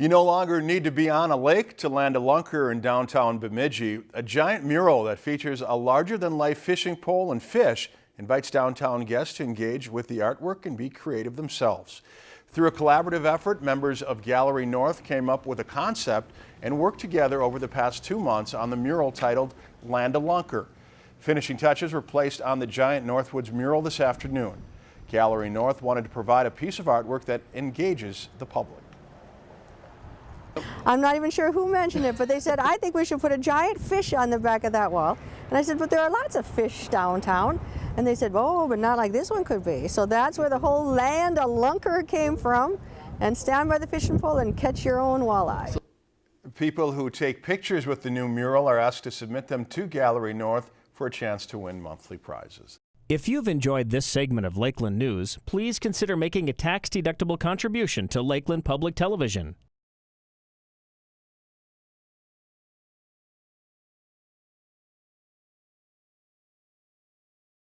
You no longer need to be on a lake to land a lunker in downtown Bemidji. A giant mural that features a larger-than-life fishing pole and fish invites downtown guests to engage with the artwork and be creative themselves. Through a collaborative effort, members of Gallery North came up with a concept and worked together over the past two months on the mural titled Land a Lunker. Finishing touches were placed on the giant Northwoods mural this afternoon. Gallery North wanted to provide a piece of artwork that engages the public. I'm not even sure who mentioned it, but they said, I think we should put a giant fish on the back of that wall. And I said, but there are lots of fish downtown. And they said, oh, but not like this one could be. So that's where the whole land a lunker came from. And stand by the fishing pole and catch your own walleye. People who take pictures with the new mural are asked to submit them to Gallery North for a chance to win monthly prizes. If you've enjoyed this segment of Lakeland News, please consider making a tax-deductible contribution to Lakeland Public Television.